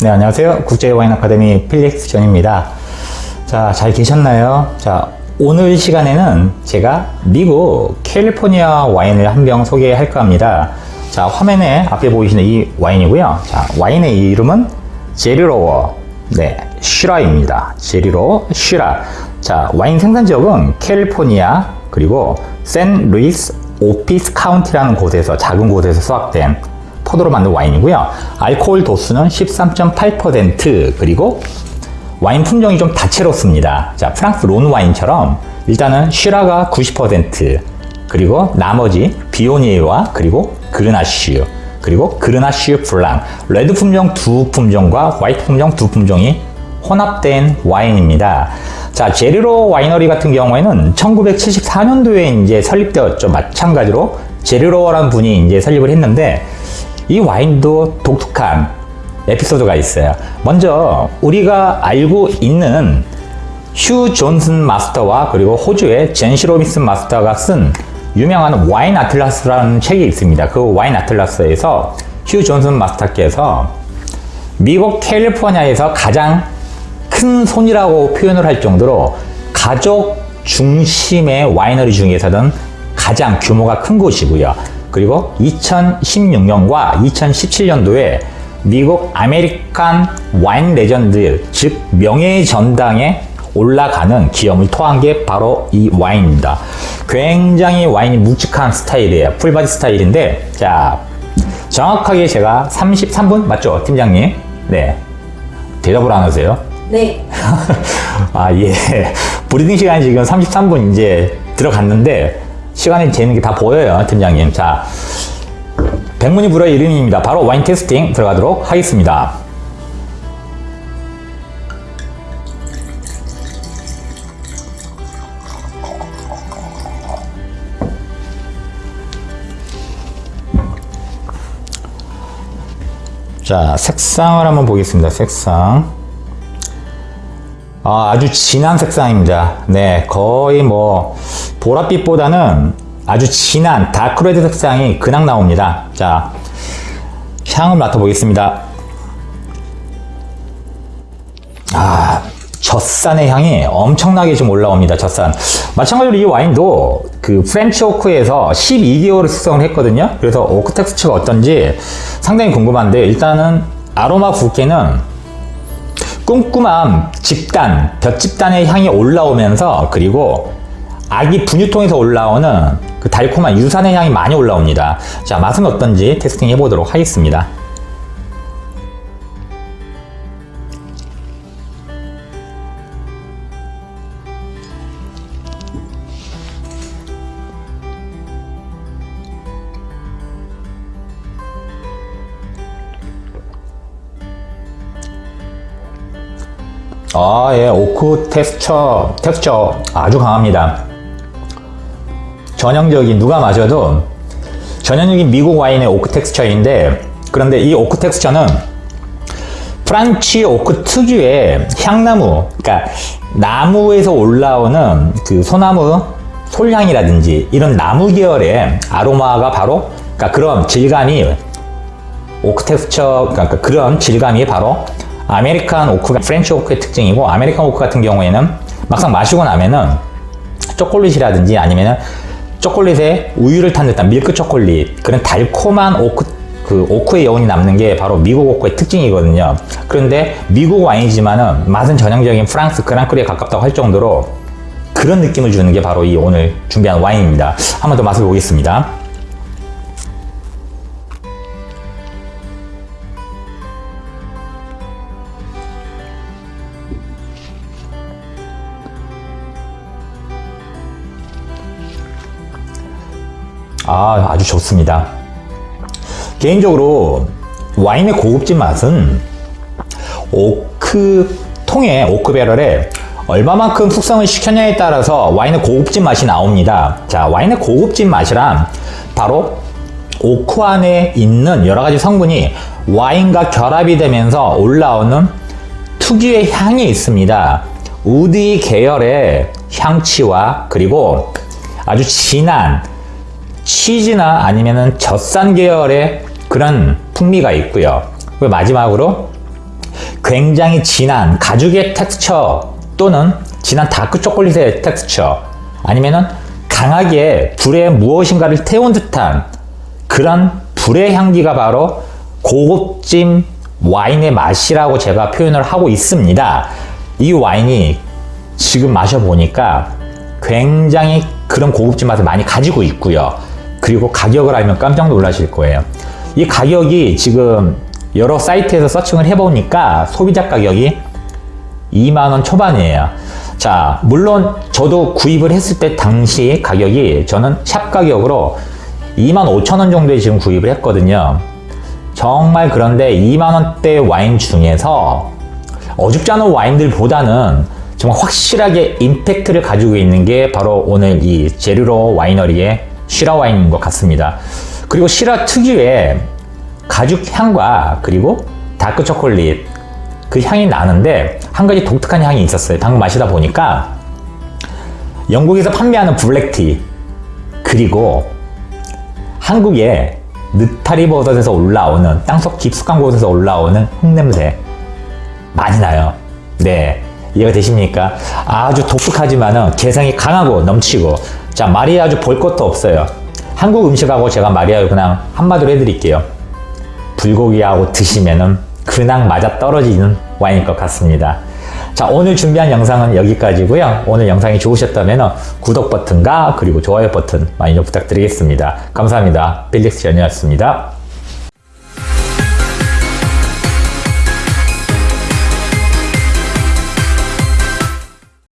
네, 안녕하세요. 국제와인 아카데미 필릭스 전입니다. 자, 잘 계셨나요? 자, 오늘 시간에는 제가 미국 캘리포니아 와인을 한 병 소개할까 합니다. 자, 화면에 앞에 보이시는 이 와인이고요. 자, 와인의 이름은 J. Lohr, 네, 시라입니다. J. Lohr 시라. 자, 와인 생산 지역은 캘리포니아, 그리고 샌 루이스 오비스포 카운티라는 곳에서, 작은 곳에서 수확된 포도로 만든 와인이고요. 알코올 도수는 13.8% 그리고 와인 품종이 좀 다채롭습니다. 자, 프랑스 론 와인처럼 일단은 시라가 90% 그리고 나머지 비오니에와 그리고 그르나슈 그리고 그르나슈 블랑 레드 품종 두 품종과 화이트 품종 두 품종이 혼합된 와인입니다. 자, J. Lohr 와이너리 같은 경우에는 1974년도에 이제 설립되었죠. 마찬가지로 J. Lohr라는 분이 이제 설립을 했는데 이 와인도 독특한 에피소드가 있어요. 먼저 우리가 알고 있는 휴 존슨 마스터와 그리고 호주의 잰시스 로빈슨 마스터가 쓴 유명한 와인 아틀라스라는 책이 있습니다. 그 와인 아틀라스에서 휴 존슨 마스터께서 미국 캘리포니아에서 가장 큰 손이라고 표현을 할 정도로 가족 중심의 와이너리 중에서는 가장 규모가 큰 곳이고요. 그리고 2016년과 2017년도에 미국 American Wine Legend 즉 명예의 전당에 올라가는 기염을 토한 게 바로 이 와인입니다. 굉장히 와인이 묵직한 스타일이에요. full body 스타일인데 자 정확하게 제가 33분 맞죠 팀장님? 네 대답을 안 하세요? 네. 아 예. breathing 시간이 지금 33분 이제 들어갔는데 시간이 재는 게 다 보여요, 팀장님. 자, 백문이 불여일음입니다. 바로 와인 tasting 들어가도록 하겠습니다. 자, 색상을 한번 보겠습니다. 색상. 아, 아주 진한 색상입니다. 네, 거의 뭐 보랏빛보다는 아주 진한 dark red 색상이 그냥 나옵니다. 자, 향을 맡아보겠습니다. 아, 젖산의 향이 엄청나게 좀 올라옵니다. 젖산. 마찬가지로 이 와인도 그 French oak에서 12개월을 숙성을 했거든요. 그래서 오크 텍스처가 어떤지 상당히 궁금한데 일단은 아로마 붓게는 꼼꼼한 집단, 볕집단의 향이 올라오면서 그리고 아기 분유통에서 올라오는 그 달콤한 유산의 향이 많이 올라옵니다. 자, 맛은 어떤지 테스팅 해보도록 하겠습니다. 아, 예, oak texture, texture 아주 강합니다. 전형적인, 누가 마셔도 전형적인 미국 와인의 오크 텍스처인데, 그런데 이 오크 텍스처는 French oak 특유의 향나무, 그러니까 나무에서 올라오는 그 소나무 솔향이라든지 이런 나무 계열의 아로마가 바로, 그러니까 그런 질감이 oak texture, 그러니까 그런 질감이 바로 American oak가 French oak의 특징이고 American oak 같은 경우에는 막상 마시고 나면은 초콜릿이라든지 아니면은 초콜릿에 우유를 탄 듯한 밀크 초콜릿 그런 달콤한 oak 그 oak의 여운이 남는 게 바로 미국 oak의 특징이거든요. 그런데 미국 와인이지만은 맛은 전형적인 프랑스 grand cru에 가깝다고 할 정도로 그런 느낌을 주는 게 바로 이 오늘 준비한 와인입니다. 한번 더 맛을 보겠습니다. 아, 아주 좋습니다. 개인적으로 와인의 고급진 맛은 오크 통에 오크 배럴에 얼마만큼 숙성을 시켰냐에 따라서 와인의 고급진 맛이 나옵니다. 자, 와인의 고급진 맛이란 바로 오크 안에 있는 여러 가지 성분이 와인과 결합이 되면서 올라오는 특유의 향이 있습니다. 우디 계열의 향치와 그리고 아주 진한 치즈나 아니면은 젖산 계열의 그런 풍미가 있고요. 그리고 마지막으로 굉장히 진한 가죽의 텍스처 또는 진한 다크 초콜릿의 텍스처 아니면은 강하게 불에 무엇인가를 태운 듯한 그런 불의 향기가 바로 고급진 와인의 맛이라고 제가 표현을 하고 있습니다. 이 와인이 지금 마셔보니까 굉장히 그런 고급진 맛을 많이 가지고 있고요. 그리고 가격을 알면 깜짝 놀라실 거예요. 이 가격이 지금 여러 사이트에서 서칭을 해보니까 소비자 가격이 2만원 초반이에요. 자, 물론 저도 구입을 했을 때 당시 가격이 저는 샵 가격으로 2만 5천 원 정도에 지금 구입을 했거든요. 정말 그런데 2만 원대 와인 중에서 어줍지 않은 와인들보다는 정말 확실하게 임팩트를 가지고 있는 게 바로 오늘 이 제르로 와이너리의 시라 와인인 것 같습니다. 그리고 시라 특유의 가죽 향과 그리고 다크 초콜릿 그 향이 나는데 한 가지 독특한 향이 있었어요. 방금 마시다 보니까 영국에서 판매하는 black tea 그리고 한국의 느타리 버섯에서 올라오는 땅속 깊숙한 곳에서 올라오는 흙냄새 많이 나요. 네. 이해가 되십니까? 아주 독특하지만 은 개성이 강하고 넘치고 자 말이 아주 볼 것도 없어요. 한국 음식하고 제가 말이야 그냥 한마디로 해드릴게요. 불고기하고 드시면은 그냥 맞아 떨어지는 와인일 것 같습니다. 자 오늘 준비한 영상은 여기까지고요. 오늘 영상이 좋으셨다면 구독 버튼과 그리고 좋아요 버튼 많이 좀 부탁드리겠습니다. 감사합니다. 필릭스 전이었습니다.